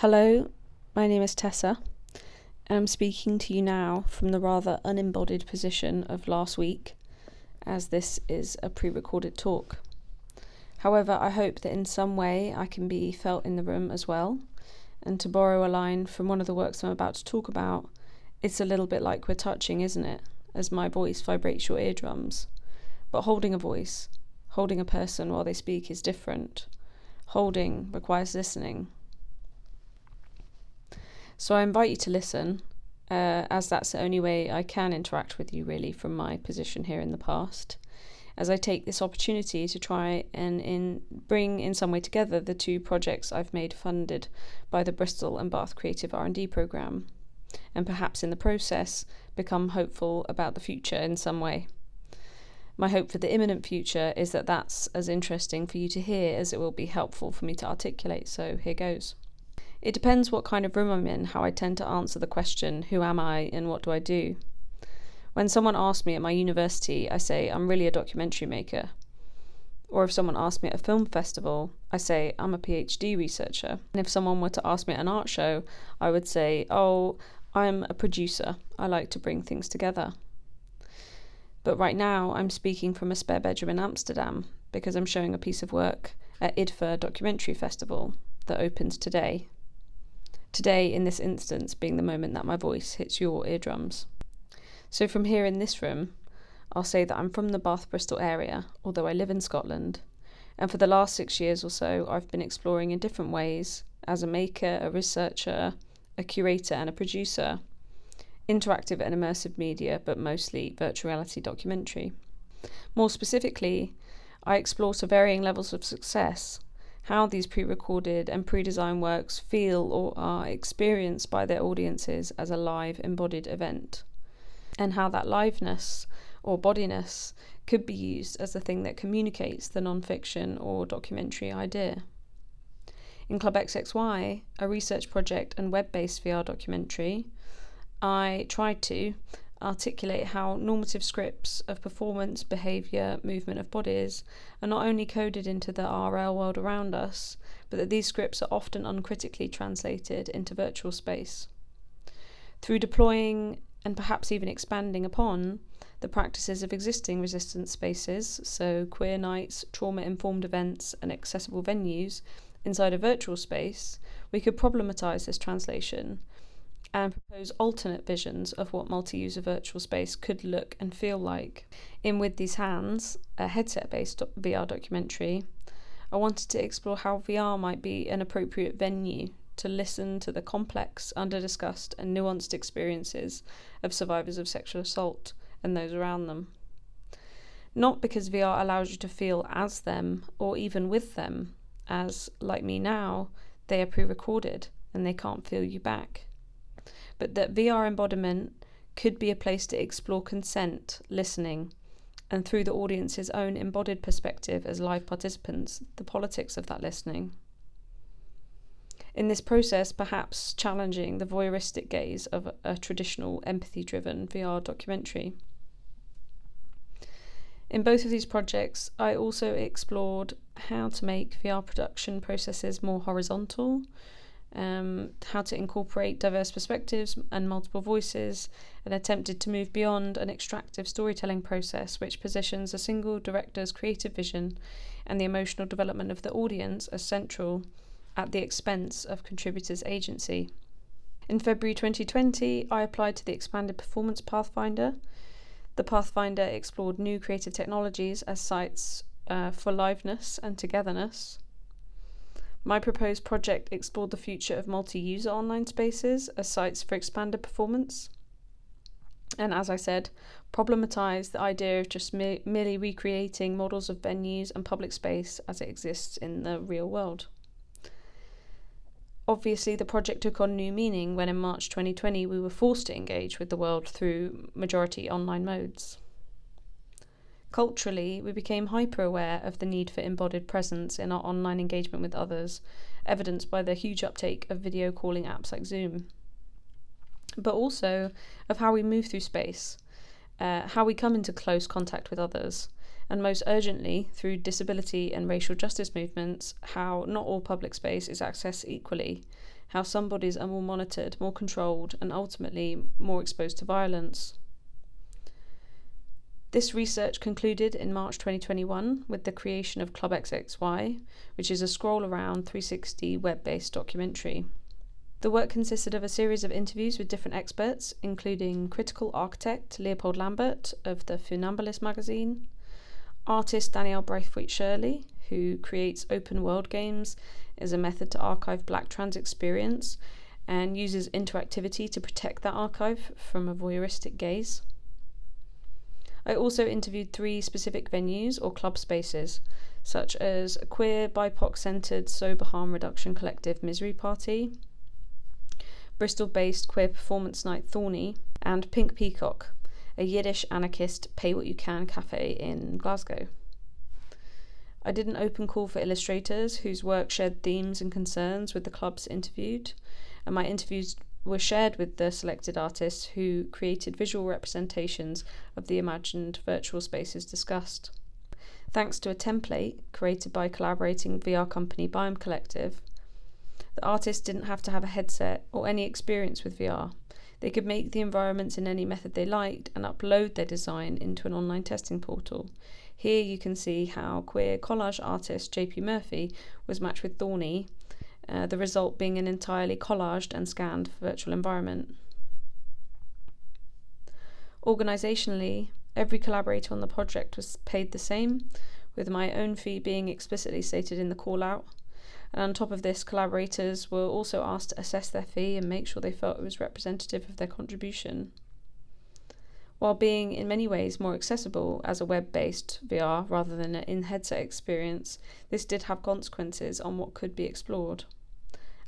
Hello, my name is Tessa, and I'm speaking to you now from the rather unembodied position of last week, as this is a pre recorded talk. However, I hope that in some way I can be felt in the room as well, and to borrow a line from one of the works I'm about to talk about, it's a little bit like we're touching, isn't it? As my voice vibrates your eardrums. But holding a voice, holding a person while they speak is different. Holding requires listening so I invite you to listen, uh, as that's the only way I can interact with you, really, from my position here in the past. As I take this opportunity to try and in bring in some way together the two projects I've made funded by the Bristol and Bath Creative R&D programme, and perhaps in the process become hopeful about the future in some way. My hope for the imminent future is that that's as interesting for you to hear as it will be helpful for me to articulate, so here goes. It depends what kind of room I'm in, how I tend to answer the question, Who am I and what do I do? When someone asks me at my university, I say, I'm really a documentary maker. Or if someone asks me at a film festival, I say, I'm a PhD researcher. And if someone were to ask me at an art show, I would say, Oh, I'm a producer. I like to bring things together. But right now, I'm speaking from a spare bedroom in Amsterdam because I'm showing a piece of work at IDFA Documentary Festival that opens today. Today, in this instance, being the moment that my voice hits your eardrums. So, from here in this room, I'll say that I'm from the Bath Bristol area, although I live in Scotland. And for the last six years or so, I've been exploring in different ways as a maker, a researcher, a curator, and a producer interactive and immersive media, but mostly virtual reality documentary. More specifically, I explore to varying levels of success how these pre recorded and pre designed works feel or are experienced by their audiences as a live embodied event, and how that liveness or bodiness could be used as the thing that communicates the non fiction or documentary idea. In Club XXY, a research project and web based VR documentary, I tried to, articulate how normative scripts of performance, behaviour, movement of bodies are not only coded into the RL world around us, but that these scripts are often uncritically translated into virtual space. Through deploying and perhaps even expanding upon the practices of existing resistance spaces, so queer nights, trauma informed events, and accessible venues inside a virtual space, we could problematise this translation and propose alternate visions of what multi user virtual space could look and feel like. In With These Hands, a headset based VR documentary, I wanted to explore how VR might be an appropriate venue to listen to the complex, under discussed, and nuanced experiences of survivors of sexual assault and those around them. Not because VR allows you to feel as them or even with them, as, like me now, they are pre recorded and they can't feel you back but that VR embodiment could be a place to explore consent, listening, and through the audience's own embodied perspective as live participants, the politics of that listening. In this process, perhaps challenging the voyeuristic gaze of a traditional empathy driven VR documentary. In both of these projects, I also explored how to make VR production processes more horizontal, um, how to incorporate diverse perspectives and multiple voices, and attempted to move beyond an extractive storytelling process which positions a single director's creative vision and the emotional development of the audience as central at the expense of contributors' agency. In February 2020, I applied to the expanded Performance Pathfinder. The Pathfinder explored new creative technologies as sites uh, for liveness and togetherness. My proposed project explored the future of multi user online spaces as sites for expanded performance. And as I said, problematized the idea of just me- merely recreating models of venues and public space as it exists in the real world. Obviously, the project took on new meaning when in March 2020 we were forced to engage with the world through majority online modes. Culturally, we became hyper aware of the need for embodied presence in our online engagement with others, evidenced by the huge uptake of video calling apps like Zoom. But also of how we move through space, uh, how we come into close contact with others, and most urgently through disability and racial justice movements, how not all public space is accessed equally, how some bodies are more monitored, more controlled, and ultimately more exposed to violence. This research concluded in March 2021 with the creation of Club XXY, which is a scroll around 360 web based documentary. The work consisted of a series of interviews with different experts, including critical architect Leopold Lambert of the Funambulist magazine, artist Danielle Brathwaite Shirley, who creates open world games as a method to archive black trans experience and uses interactivity to protect that archive from a voyeuristic gaze. I also interviewed three specific venues or club spaces, such as a queer, BIPOC centred sober harm reduction collective Misery Party, Bristol based queer performance night Thorny, and Pink Peacock, a Yiddish anarchist pay what you can cafe in Glasgow. I did an open call for illustrators whose work shared themes and concerns with the clubs interviewed, and my interviews were shared with the selected artists who created visual representations of the imagined virtual spaces discussed. Thanks to a template created by collaborating VR company Biome Collective, the artists didn't have to have a headset or any experience with VR. They could make the environments in any method they liked and upload their design into an online testing portal. Here you can see how queer collage artist JP Murphy was matched with Thorny uh, the result being an entirely collaged and scanned virtual environment. Organisationally, every collaborator on the project was paid the same, with my own fee being explicitly stated in the call out. And on top of this, collaborators were also asked to assess their fee and make sure they felt it was representative of their contribution. While being in many ways more accessible as a web based VR rather than an in headset experience, this did have consequences on what could be explored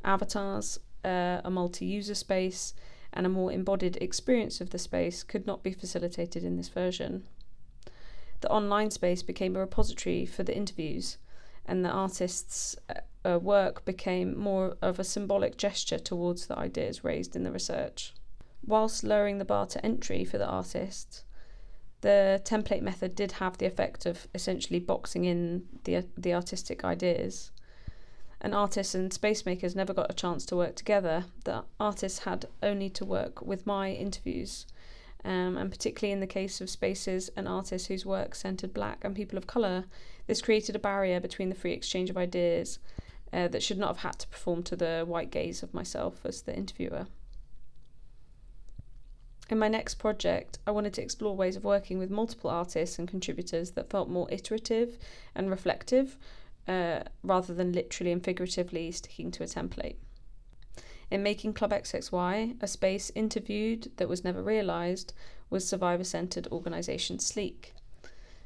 avatars, uh, a multi user space, and a more embodied experience of the space could not be facilitated in this version. The online space became a repository for the interviews, and the artist's uh, uh, work became more of a symbolic gesture towards the ideas raised in the research. Whilst lowering the bar to entry for the artist, the template method did have the effect of essentially boxing in the, the artistic ideas and artists and space makers never got a chance to work together. The artists had only to work with my interviews. Um, and particularly in the case of spaces and artists whose work centered black and people of colour, this created a barrier between the free exchange of ideas uh, that should not have had to perform to the white gaze of myself as the interviewer. In my next project, I wanted to explore ways of working with multiple artists and contributors that felt more iterative and reflective, uh, rather than literally and figuratively sticking to a template. In making Club XXY, a space interviewed that was never realised was survivor centred organisation Sleek.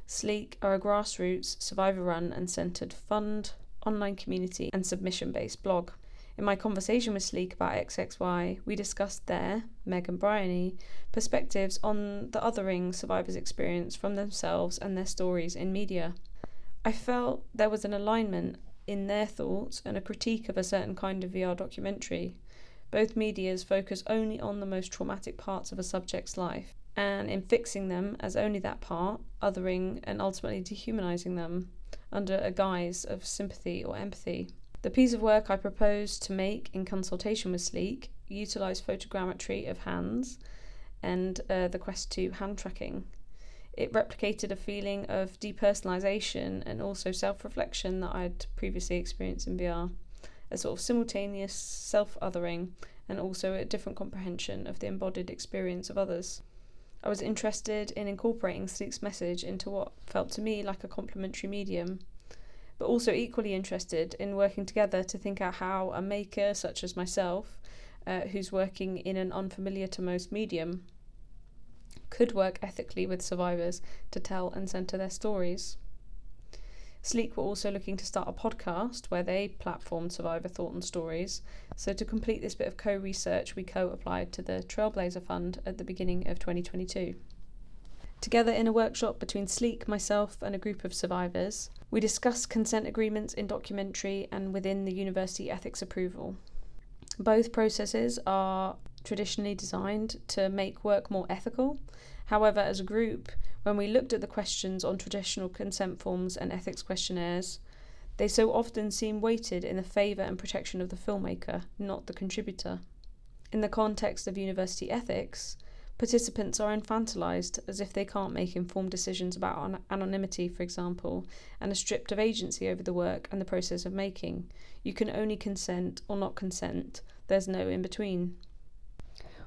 Sleek are a grassroots, survivor run and centred fund, online community, and submission based blog. In my conversation with Sleek about XXY, we discussed their, Meg and Bryony, perspectives on the othering survivors' experience from themselves and their stories in media. I felt there was an alignment in their thoughts and a critique of a certain kind of VR documentary. Both medias focus only on the most traumatic parts of a subject's life, and in fixing them as only that part, othering and ultimately dehumanizing them under a guise of sympathy or empathy. The piece of work I proposed to make in consultation with Sleek utilised photogrammetry of hands and uh, the Quest 2 hand tracking it replicated a feeling of depersonalization and also self reflection that I'd previously experienced in VR. A sort of simultaneous self othering and also a different comprehension of the embodied experience of others. I was interested in incorporating Sleek's message into what felt to me like a complementary medium, but also equally interested in working together to think out how a maker such as myself, uh, who's working in an unfamiliar to most medium, could work ethically with survivors to tell and centre their stories. Sleek were also looking to start a podcast where they platformed survivor thought and stories. So, to complete this bit of co research, we co applied to the Trailblazer Fund at the beginning of 2022. Together in a workshop between Sleek, myself, and a group of survivors, we discussed consent agreements in documentary and within the university ethics approval. Both processes are traditionally designed to make work more ethical However, as a group, when we looked at the questions on traditional consent forms and ethics questionnaires, they so often seem weighted in the favour and protection of the filmmaker, not the contributor. In the context of university ethics, participants are infantilised as if they can't make informed decisions about anonymity, for example, and are stripped of agency over the work and the process of making. You can only consent or not consent, there's no in between.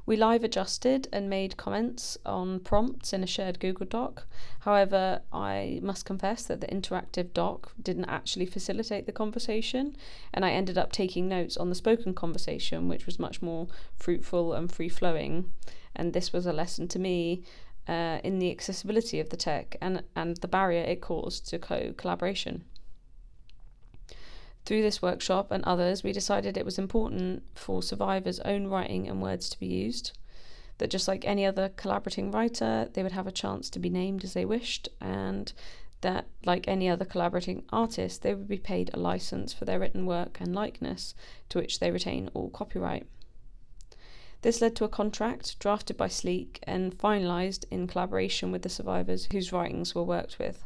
We live adjusted and made comments on prompts in a shared Google Doc. However, I must confess that the interactive doc didn't actually facilitate the conversation, and I ended up taking notes on the spoken conversation, which was much more fruitful and free flowing. And this was a lesson to me uh, in the accessibility of the tech and, and the barrier it caused to co collaboration. Through this workshop and others, we decided it was important for survivors' own writing and words to be used. That just like any other collaborating writer, they would have a chance to be named as they wished, and that, like any other collaborating artist, they would be paid a license for their written work and likeness, to which they retain all copyright. This led to a contract drafted by Sleek and finalised in collaboration with the survivors whose writings were worked with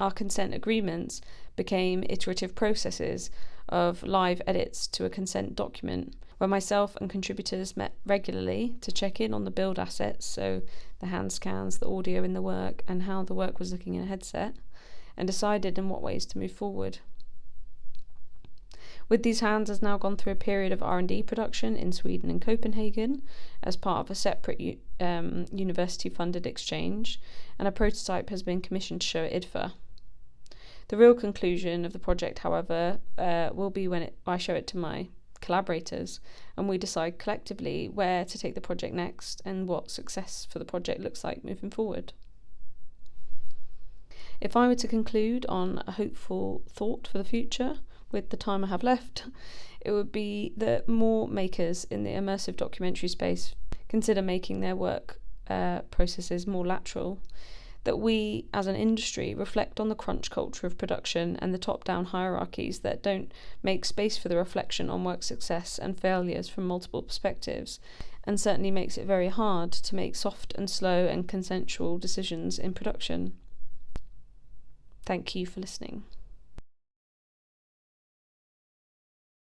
our consent agreements became iterative processes of live edits to a consent document where myself and contributors met regularly to check in on the build assets, so the hand scans, the audio in the work, and how the work was looking in a headset, and decided in what ways to move forward. With these hands has now gone through a period of R&D production in Sweden and Copenhagen as part of a separate um, university-funded exchange, and a prototype has been commissioned to show at IDFA. The real conclusion of the project, however, uh, will be when it, I show it to my collaborators and we decide collectively where to take the project next and what success for the project looks like moving forward. If I were to conclude on a hopeful thought for the future with the time I have left, it would be that more makers in the immersive documentary space consider making their work uh, processes more lateral that we as an industry reflect on the crunch culture of production and the top down hierarchies that don't make space for the reflection on work success and failures from multiple perspectives, and certainly makes it very hard to make soft and slow and consensual decisions in production. Thank you for listening.